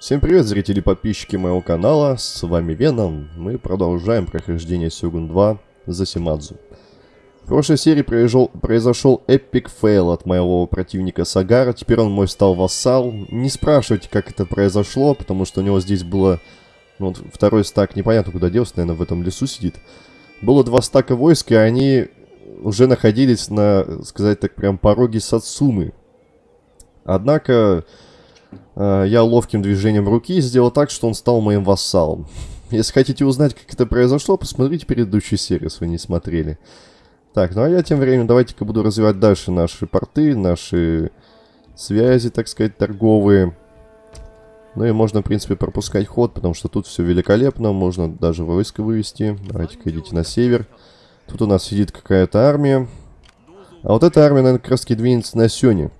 Всем привет, зрители и подписчики моего канала, с вами Веном. Мы продолжаем прохождение Сёгун 2 за Симадзу. В прошлой серии произошел, произошел epic fail от моего противника Сагара, теперь он мой стал вассал. Не спрашивайте, как это произошло, потому что у него здесь было... Ну, вот второй стак непонятно куда делся, наверное, в этом лесу сидит. Было два стака войск, и они уже находились на, сказать так, прям пороге Сацумы. Однако я ловким движением руки сделал так, что он стал моим вассалом. Если хотите узнать, как это произошло, посмотрите предыдущую серию, если вы не смотрели. Так, ну а я тем временем давайте-ка буду развивать дальше наши порты, наши связи, так сказать, торговые. Ну и можно, в принципе, пропускать ход, потому что тут все великолепно. Можно даже войско вывести. Давайте-ка идите на север. Тут у нас сидит какая-то армия. А вот эта армия, наверное, как раз двинется на Сёне.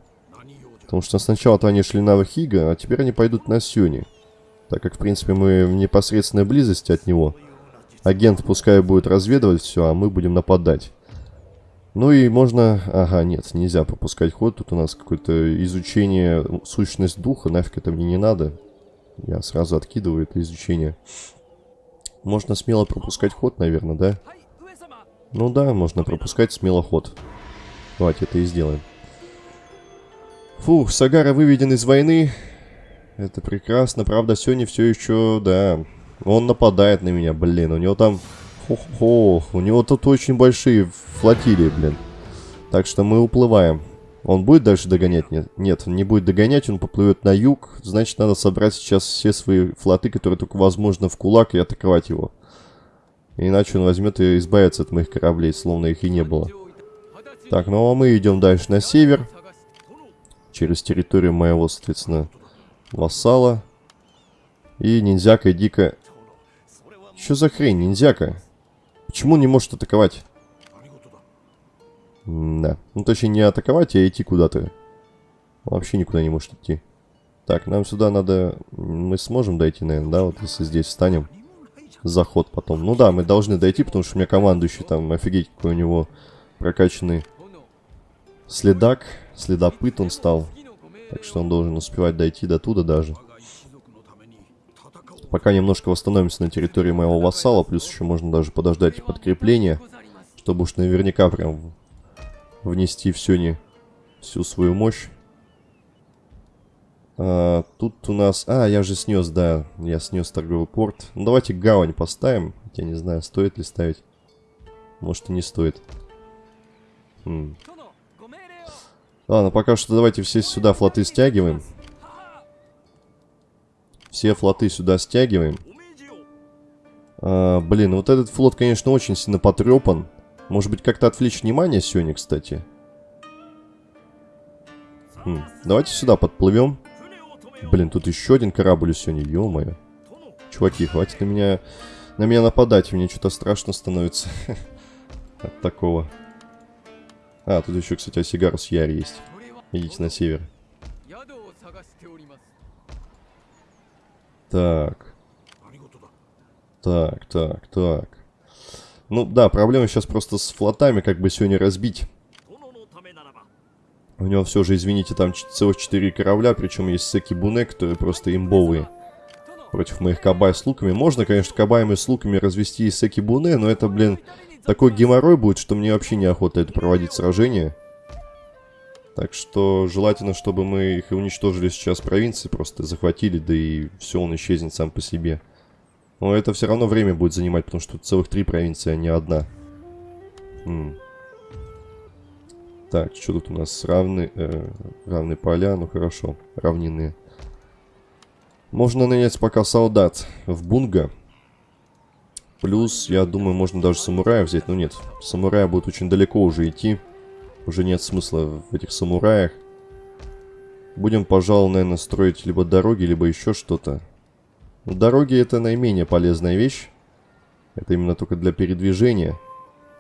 Потому что сначала-то они шли на Вахига, а теперь они пойдут на Сюни. Так как, в принципе, мы в непосредственной близости от него. Агент пускай будет разведывать все, а мы будем нападать. Ну и можно... Ага, нет, нельзя пропускать ход. Тут у нас какое-то изучение сущность духа. Нафиг это мне не надо. Я сразу откидываю это изучение. Можно смело пропускать ход, наверное, да? Ну да, можно пропускать смело ход. Давайте это и сделаем. Фух, Сагара выведен из войны. Это прекрасно. Правда, Сёни все еще, да. Он нападает на меня, блин. У него там... Хо-хо. У него тут очень большие флотилии, блин. Так что мы уплываем. Он будет дальше догонять? Нет, нет, не будет догонять, он поплывет на юг. Значит, надо собрать сейчас все свои флоты, которые только возможно в кулак, и атаковать его. Иначе он возьмет и избавится от моих кораблей, словно их и не было. Так, ну а мы идем дальше на север через территорию моего, соответственно, вассала. И ниндзяка дико... Что за хрень, ниндзяка? Почему не может атаковать? да. Ну, точнее, не атаковать, а идти куда-то. Вообще никуда не может идти. Так, нам сюда надо... Мы сможем дойти, наверное, да? Вот если здесь встанем. Заход потом. Ну да, мы должны дойти, потому что у меня командующий там, офигеть, какой у него прокачанный следак. Следопыт он стал. Так что он должен успевать дойти до туда даже. Пока немножко восстановимся на территории моего вассала. Плюс еще можно даже подождать подкрепления. Чтобы уж наверняка прям внести всю, не, всю свою мощь. А, тут у нас... А, я же снес, да. Я снес торговый порт. Ну, давайте гавань поставим. Я не знаю, стоит ли ставить. Может и не стоит. Хм. Ладно, пока что давайте все сюда флоты стягиваем. Все флоты сюда стягиваем. А, блин, вот этот флот, конечно, очень сильно потрепан. Может быть, как-то отвлечь внимание сегодня, кстати. Хм, давайте сюда подплывем. Блин, тут еще один корабль сегодня, ё-моё. Чуваки, хватит на меня, на меня нападать, мне что-то страшно становится от такого. А, тут еще, кстати, Осигарус Яр есть. Идите на север. Так. Так, так, так. Ну да, проблема сейчас просто с флотами, как бы сегодня разбить. У него все же, извините, там целых 4 корабля, причем есть Секи Буне, которые просто имбовые. Против моих кабай с луками. Можно, конечно, кабаями с луками развести и Секи Буне, но это, блин, такой геморрой будет, что мне вообще неохота это проводить сражение. Так что желательно, чтобы мы их уничтожили сейчас в провинции, просто захватили, да и все, он исчезнет сам по себе. Но это все равно время будет занимать, потому что тут целых три провинции, а не одна. М так, что тут у нас? Равны, э, равные поля, ну хорошо, равнинные. Можно нанять пока солдат в Бунга. Плюс, я думаю, можно даже самурая взять. Но нет, самурая будет очень далеко уже идти. Уже нет смысла в этих самураях. Будем, пожалуй, наверное, строить либо дороги, либо еще что-то. Дороги это наименее полезная вещь. Это именно только для передвижения.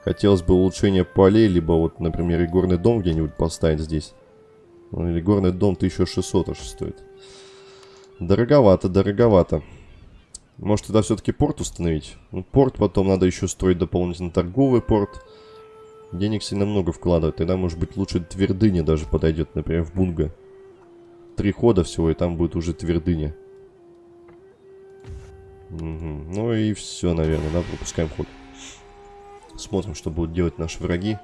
Хотелось бы улучшения полей, либо вот, например, и горный дом где-нибудь поставить здесь. Ну, или горный дом 1600 аж стоит. Дороговато, дороговато. Может, тогда все-таки порт установить? Ну, порт потом надо еще строить дополнительно торговый порт. Денег сильно много вкладывать. Тогда, может быть, лучше твердыня даже подойдет, например, в Бунга. Три хода всего, и там будет уже твердыня. Угу. Ну и все, наверное, да, пропускаем ход. Смотрим, что будут делать наши враги.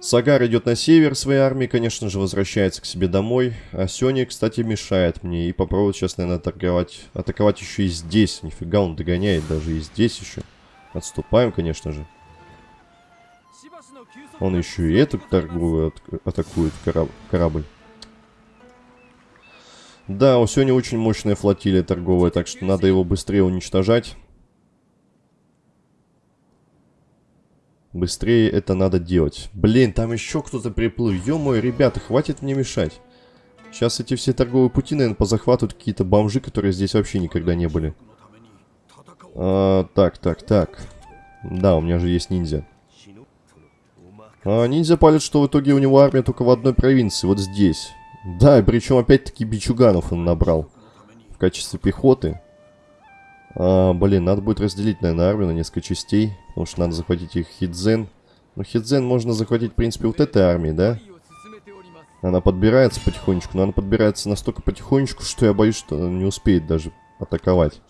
Сагар идет на север своей армии, конечно же, возвращается к себе домой. А Сёни, кстати, мешает мне. И попробует сейчас, наверное, атаковать, атаковать еще и здесь. Нифига, он догоняет даже и здесь еще. Отступаем, конечно же. Он еще и эту торговую атакует кораб корабль. Да, у Сёни очень мощная флотилия торговая, так что надо его быстрее уничтожать. Быстрее это надо делать. Блин, там еще кто-то приплыл. Ё-моё, ребята, хватит мне мешать. Сейчас эти все торговые пути, наверное, позахватывают какие-то бомжи, которые здесь вообще никогда не были. А, так, так, так. Да, у меня же есть ниндзя. А, ниндзя палит, что в итоге у него армия только в одной провинции, вот здесь. Да, причем опять-таки бичуганов он набрал. В качестве пехоты. А, блин, надо будет разделить, наверное, армию на несколько частей. Потому что надо захватить их Хидзен. Но Хидзен можно захватить, в принципе, вот этой армией, да? Она подбирается потихонечку, но она подбирается настолько потихонечку, что я боюсь, что она не успеет даже атаковать.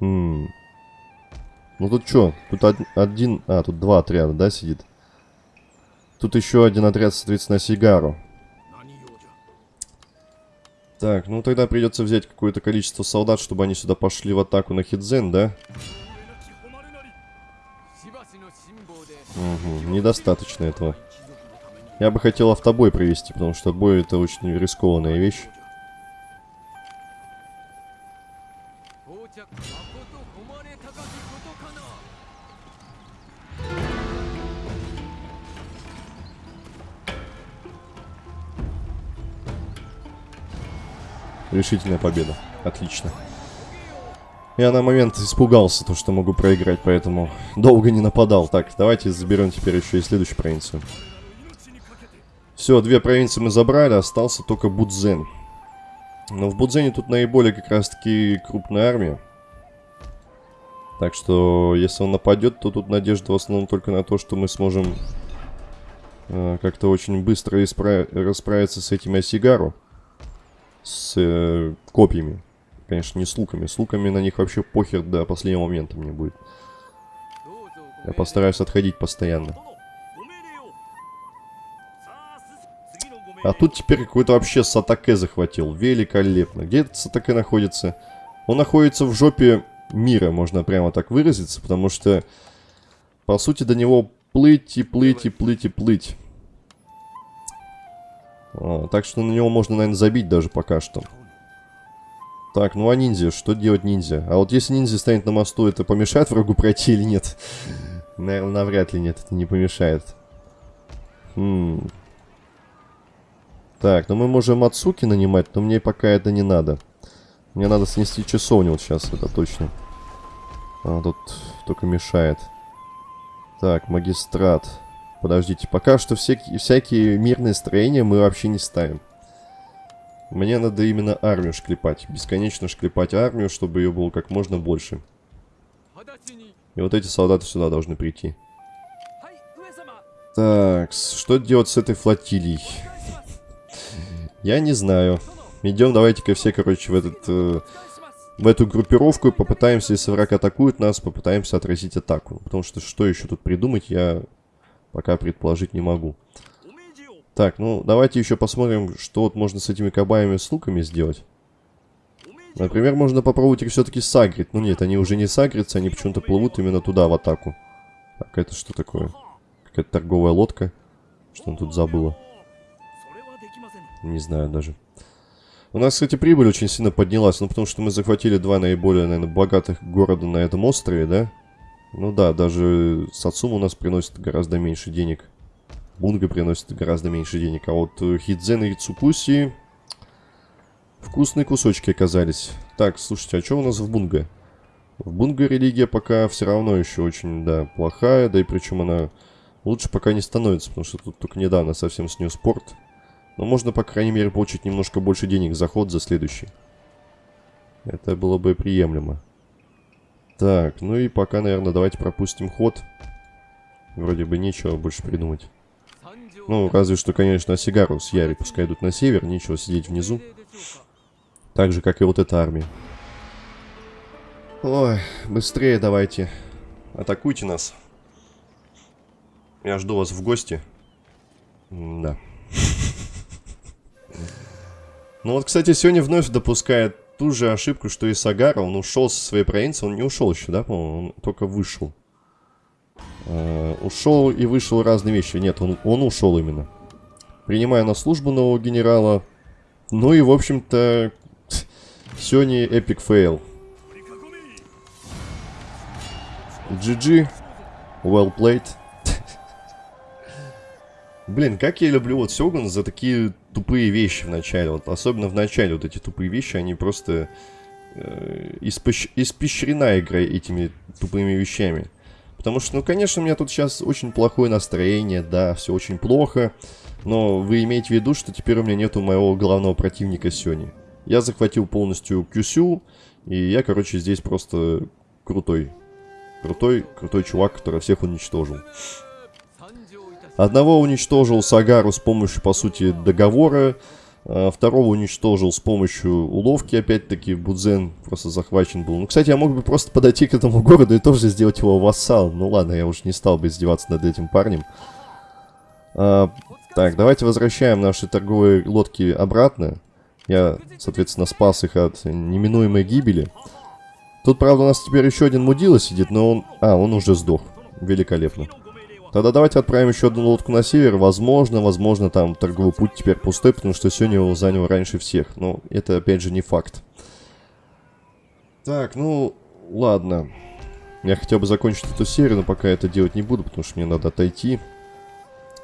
Хм. Ну тут что? Тут од один... А, тут два отряда, да, сидит? Тут еще один отряд, соответственно, Сигару. Так, ну тогда придется взять какое-то количество солдат, чтобы они сюда пошли в атаку на Хидзен, да? Угу, недостаточно этого. Я бы хотел автобой провести, потому что бой это очень рискованная вещь. Решительная победа. Отлично. Я на момент испугался, то, что могу проиграть, поэтому долго не нападал. Так, давайте заберем теперь еще и следующую провинцию. Все, две провинции мы забрали, остался только Будзен. Но в Будзене тут наиболее как раз-таки крупная армия. Так что, если он нападет, то тут надежда в основном только на то, что мы сможем э, как-то очень быстро расправиться с этим Асигару с э, копьями. Конечно, не с луками. С луками на них вообще похер до последнего момента мне будет. Я постараюсь отходить постоянно. А тут теперь какой-то вообще Сатаке захватил. Великолепно. Где этот Сатаке находится? Он находится в жопе мира, можно прямо так выразиться, потому что, по сути, до него плыть и плыть и плыть и плыть. А, так что на него можно, наверное, забить даже пока что. Так, ну а ниндзя? Что делать ниндзя? А вот если ниндзя станет на мосту, это помешает врагу пройти или нет? Наверное, навряд ли нет, это не помешает. Хм. Так, ну мы можем Мацуки нанимать, но мне пока это не надо. Мне надо снести часовню вот сейчас, это точно. А, тут только мешает. Так, магистрат. Подождите, пока что всякие, всякие мирные строения мы вообще не ставим. Мне надо именно армию шклепать. Бесконечно шклепать армию, чтобы ее было как можно больше. И вот эти солдаты сюда должны прийти. Так, что делать с этой флотилией? Я не знаю. Идем, давайте-ка все, короче, в этот... Э, в эту группировку и попытаемся, если враг атакует нас, попытаемся отразить атаку. Потому что что еще тут придумать, я Пока предположить не могу. Так, ну давайте еще посмотрим, что вот можно с этими кабаями с луками сделать. Например, можно попробовать их все-таки сагрить. Ну нет, они уже не сагрятся, они почему-то плывут именно туда, в атаку. Так, это что такое? Какая-то торговая лодка. Что он тут забыла? Не знаю даже. У нас, кстати, прибыль очень сильно поднялась. Ну, потому что мы захватили два наиболее, наверное, богатых города на этом острове, да? Ну да, даже Сацума у нас приносит гораздо меньше денег. Бунга приносит гораздо меньше денег. А вот э, Хидзен и Цукуси... Вкусные кусочки оказались. Так, слушайте, а что у нас в Бунга? В Бунга религия пока все равно еще очень, да, плохая. Да и причем она лучше пока не становится, потому что тут только недавно совсем с нее спорт. Но можно, по крайней мере, получить немножко больше денег за ход за следующий. Это было бы приемлемо. Так, ну и пока, наверное, давайте пропустим ход. Вроде бы нечего больше придумать. Ну, разве что, конечно, Сигару с Яри пускай идут на север, нечего сидеть внизу. Так же, как и вот эта армия. Ой, быстрее давайте. Атакуйте нас. Я жду вас в гости. Да. Ну вот, кстати, сегодня вновь допускает ту же ошибку, что и Сагара. Он ушел со своей провинции. Он не ушел еще, да, по-моему? Он только вышел. Uh, ушел и вышел разные вещи. Нет, он, он ушел именно. Принимая на службу нового генерала. Ну и, в общем-то, сегодня epic fail. GG. Well played. Блин, как я люблю вот Сёгун за такие тупые вещи в начале. Вот особенно в начале вот эти тупые вещи, они просто э, испещ... испещрена игра этими тупыми вещами. Потому что, ну, конечно, у меня тут сейчас очень плохое настроение, да, все очень плохо. Но вы имеете в виду, что теперь у меня нету моего главного противника Сёни. Я захватил полностью Кюсю, и я, короче, здесь просто крутой. Крутой, крутой чувак, который всех уничтожил. Одного уничтожил Сагару с помощью, по сути, договора. А второго уничтожил с помощью уловки, опять-таки, Будзен просто захвачен был. Ну, кстати, я мог бы просто подойти к этому городу и тоже сделать его вассал. Ну ладно, я уже не стал бы издеваться над этим парнем. А, так, давайте возвращаем наши торговые лодки обратно. Я, соответственно, спас их от неминуемой гибели. Тут, правда, у нас теперь еще один мудила сидит, но он... А, он уже сдох. Великолепно. Тогда давайте отправим еще одну лодку на север. Возможно, возможно, там торговый путь теперь пустой, потому что сегодня его занял раньше всех. Но это, опять же, не факт. Так, ну, ладно. Я хотел бы закончить эту серию, но пока это делать не буду, потому что мне надо отойти.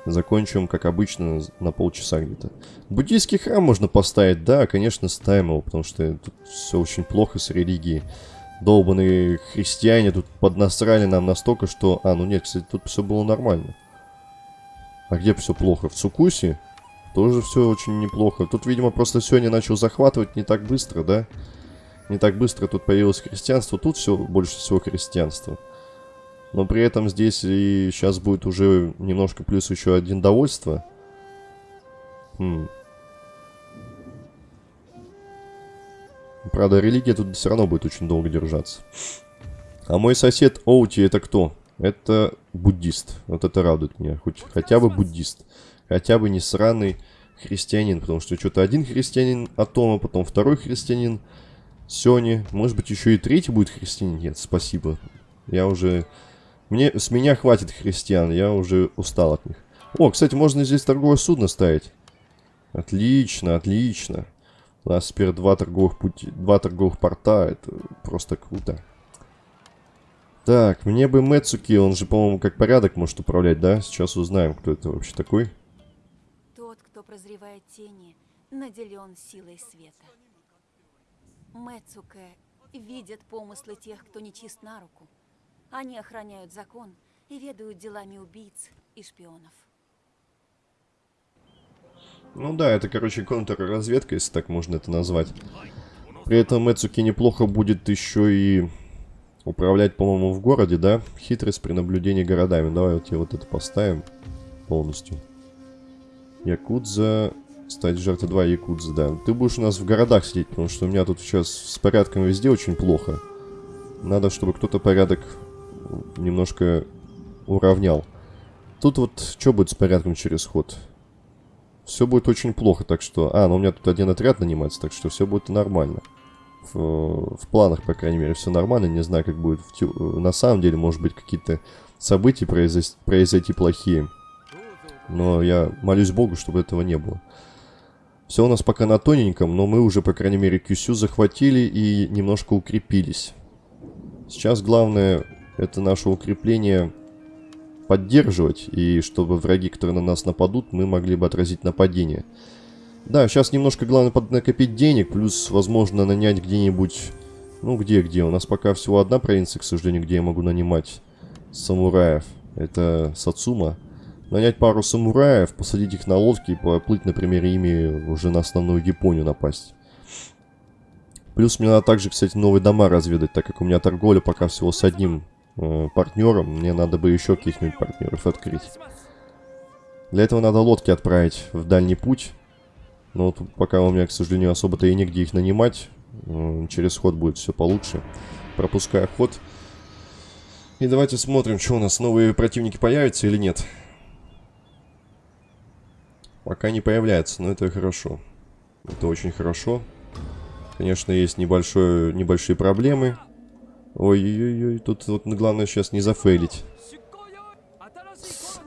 Закончим, как обычно, на полчаса где-то. Буддийский храм можно поставить, да, конечно, ставим его, потому что тут все очень плохо с религией долбанные христиане тут поднасрали нам настолько, что... А, ну нет, кстати, тут все было нормально. А где все плохо? В Цукусе? Тоже все очень неплохо. Тут, видимо, просто сегодня начал захватывать не так быстро, да? Не так быстро тут появилось христианство. Тут все больше всего христианство. Но при этом здесь и сейчас будет уже немножко плюс еще один довольство. Хм. Правда, религия тут все равно будет очень долго держаться. А мой сосед Оути это кто? Это буддист. Вот это радует меня. Хоть хотя бы буддист. Хотя бы не сраный христианин. Потому что что-то один христианин Атома, потом второй христианин Сёни. Может быть, еще и третий будет христианин? Нет, спасибо. Я уже... Мне, с меня хватит христиан, я уже устал от них. О, кстати, можно здесь торговое судно ставить. Отлично, отлично. У нас теперь два торговых пути, два торговых порта. Это просто круто. Так, мне бы Мэцуки, он же, по-моему, как порядок может управлять, да? Сейчас узнаем, кто это вообще такой. Тот, кто прозревает тени, наделен силой света. Мэцуке видят помыслы тех, кто не чист на руку. Они охраняют закон и ведают делами убийц и шпионов. Ну да, это, короче, контрразведка, если так можно это назвать. При этом Эцуки неплохо будет еще и управлять, по-моему, в городе, да? Хитрость при наблюдении городами. Давай вот тебе вот это поставим полностью. Якудза... Стать жертвой 2 Якудза, да. Ты будешь у нас в городах сидеть, потому что у меня тут сейчас с порядком везде очень плохо. Надо, чтобы кто-то порядок немножко уравнял. Тут вот что будет с порядком через ход? Все будет очень плохо, так что... А, ну у меня тут один отряд нанимается, так что все будет нормально. В, в планах, по крайней мере, все нормально. Не знаю, как будет в, на самом деле, может быть, какие-то события произойти, произойти плохие. Но я молюсь Богу, чтобы этого не было. Все у нас пока на тоненьком, но мы уже, по крайней мере, Кюсю захватили и немножко укрепились. Сейчас главное, это наше укрепление поддерживать, и чтобы враги, которые на нас нападут, мы могли бы отразить нападение. Да, сейчас немножко главное накопить денег, плюс, возможно, нанять где-нибудь... Ну, где-где? У нас пока всего одна провинция, к сожалению, где я могу нанимать самураев. Это Сацума. Нанять пару самураев, посадить их на лодки и поплыть, например, ими уже на основную Японию напасть. Плюс мне надо также, кстати, новые дома разведать, так как у меня торговля пока всего с одним э, партнером. Мне надо бы еще каких-нибудь партнеров открыть. Для этого надо лодки отправить в дальний путь. Но вот пока у меня, к сожалению, особо-то и негде их нанимать. Э, через ход будет все получше. пропуская ход. И давайте смотрим, что у нас, новые противники появятся или нет. Пока не появляется, но это хорошо. Это очень хорошо. Конечно, есть небольшое, небольшие проблемы. Ой-ой-ой, тут вот главное сейчас не зафейлить.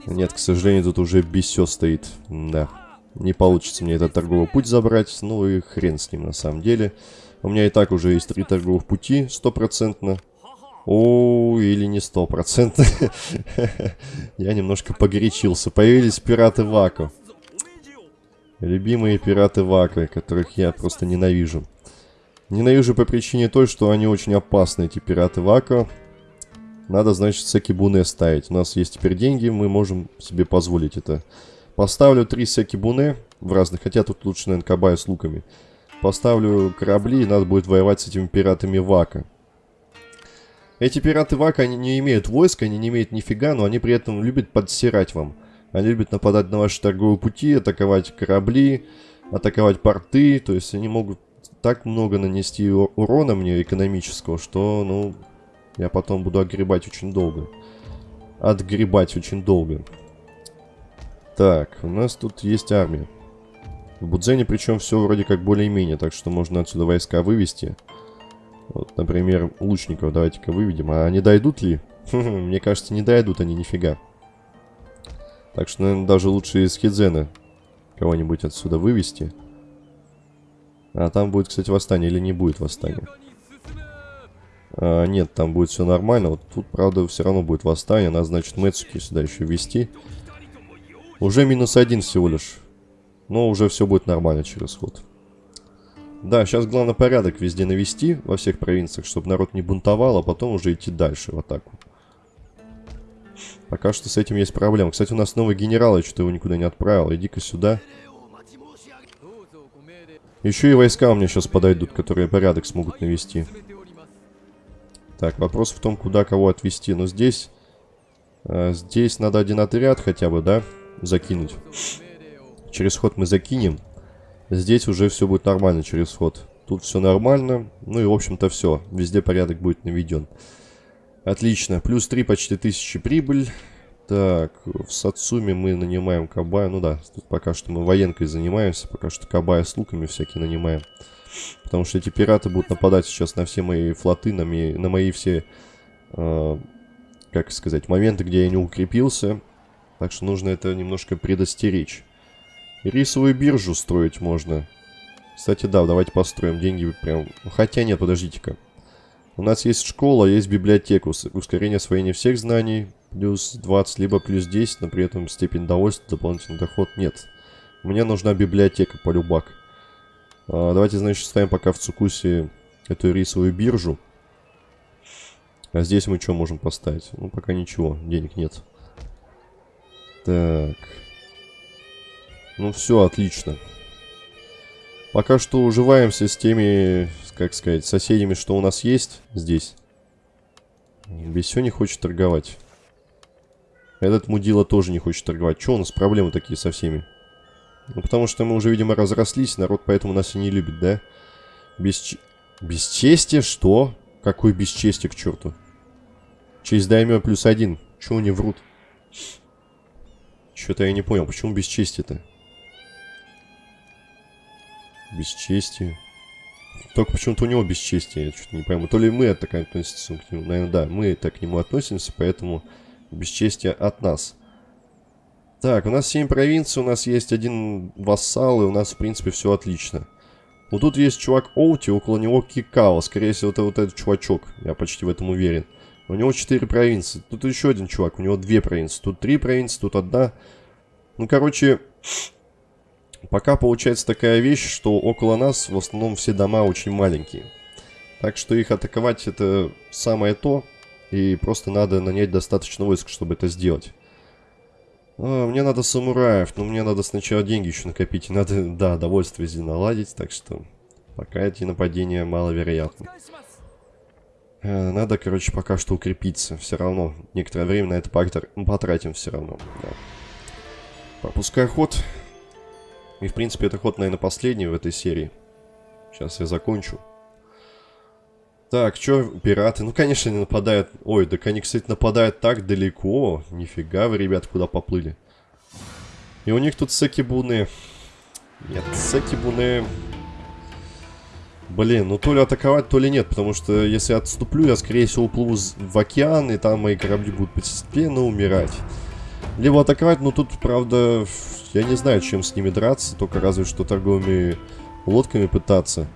Нет, к сожалению, тут уже бесё стоит. Да. Не получится мне этот торговый путь забрать. Ну и хрен с ним на самом деле. У меня и так уже есть три торговых пути, стопроцентно. О, или не стопроцентно. Я немножко погорячился. Появились пираты Ваку. Любимые пираты Ваку, которых я просто ненавижу. Ненавижу по причине той, что они очень опасны, эти пираты Ваку. Надо, значит, секибуне ставить. У нас есть теперь деньги, мы можем себе позволить это. Поставлю три секибуне в разных, хотя тут лучше, наверное, кабая с луками. Поставлю корабли, и надо будет воевать с этими пиратами Вака. Эти пираты Вака, они не имеют войска, они не имеют нифига, но они при этом любят подсирать вам. Они любят нападать на ваши торговые пути, атаковать корабли, атаковать порты. То есть они могут так много нанести урона мне экономического, что, ну, я потом буду огребать очень долго. Отгребать очень долго. Так, у нас тут есть армия. В Будзене причем все вроде как более-менее, так что можно отсюда войска вывести. Вот, например, лучников давайте-ка выведем. А они дойдут ли? Мне кажется, не дойдут они нифига. Так что, наверное, даже лучше из Хидзена кого-нибудь отсюда вывести. А там будет, кстати, восстание или не будет восстания? А, нет, там будет все нормально. Вот тут, правда, все равно будет восстание. Надо, значит, Мэцуки сюда еще ввести. Уже минус один всего лишь. Но уже все будет нормально через ход. Да, сейчас главное порядок везде навести во всех провинциях, чтобы народ не бунтовал, а потом уже идти дальше в атаку. Пока что с этим есть проблема. Кстати, у нас новый генерал, я что-то его никуда не отправил. Иди-ка сюда. Еще и войска у меня сейчас подойдут, которые порядок смогут навести. Так, вопрос в том, куда кого отвести. Но здесь... Э, здесь надо один отряд хотя бы, да, закинуть. Через ход мы закинем. Здесь уже все будет нормально через ход. Тут все нормально. Ну и, в общем-то, все. Везде порядок будет наведен. Отлично. Плюс 3 почти тысячи прибыль. Так, в Сацуме мы нанимаем Кабая. Ну да, тут пока что мы военкой занимаемся. Пока что Кабая с луками всякие нанимаем. Потому что эти пираты будут нападать сейчас на все мои флоты, на мои, на мои все, э, как сказать, моменты, где я не укрепился. Так что нужно это немножко предостеречь. рисовую биржу строить можно. Кстати, да, давайте построим. Деньги прям... Хотя нет, подождите-ка. У нас есть школа, есть библиотека. Ускорение освоения всех знаний. Плюс 20, либо плюс 10, но при этом степень довольства, дополнительный доход нет. Мне нужна библиотека, полюбак. А, давайте, значит, ставим пока в Цукусе эту рисовую биржу. А здесь мы что можем поставить? Ну, пока ничего, денег нет. Так. Ну, все, отлично. Пока что уживаемся с теми, как сказать, соседями, что у нас есть здесь. Бесё не хочет торговать. Этот мудила тоже не хочет торговать. Что у нас проблемы такие со всеми? Ну, потому что мы уже, видимо, разрослись, народ поэтому нас и не любит, да? Бесч... Бесчестие? Что? Какое бесчестие к черту? Честь даймё плюс один. Чего они врут? Что-то я не понял, почему бесчестие-то? Бесчестие. Только почему-то у него бесчестие, я что-то не пойму. То ли мы так относимся к нему. Наверное, да, мы так к нему относимся, поэтому бесчестие от нас. Так, у нас 7 провинций, у нас есть один вассал, и у нас, в принципе, все отлично. Вот тут есть чувак Оути, около него Кикао. Скорее всего, это вот этот чувачок. Я почти в этом уверен. У него 4 провинции. Тут еще один чувак, у него 2 провинции. Тут 3 провинции, тут одна. Ну, короче, пока получается такая вещь, что около нас в основном все дома очень маленькие. Так что их атаковать это самое то. И просто надо нанять достаточно войск, чтобы это сделать. А, мне надо самураев, но мне надо сначала деньги еще накопить. Надо, да, довольствие здесь наладить, так что пока эти нападения маловероятны. А, надо, короче, пока что укрепиться. Все равно некоторое время на это потратим все равно. Да. Пропускай ход. И, в принципе, это ход, наверное, последний в этой серии. Сейчас я закончу. Так, что пираты? Ну, конечно, они нападают. Ой, так они, кстати, нападают так далеко. Нифига вы, ребят, куда поплыли. И у них тут секибуны. Нет, секибуны... Блин, ну то ли атаковать, то ли нет, потому что если отступлю, я, скорее всего, уплыву в океан, и там мои корабли будут постепенно умирать. Либо атаковать, но тут, правда, я не знаю, чем с ними драться, только разве что торговыми лодками пытаться.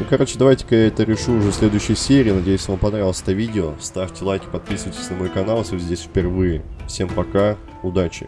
Ну, короче, давайте-ка я это решу уже в следующей серии. Надеюсь, вам понравилось это видео. Ставьте лайки, подписывайтесь на мой канал, если вы здесь впервые. Всем пока, удачи!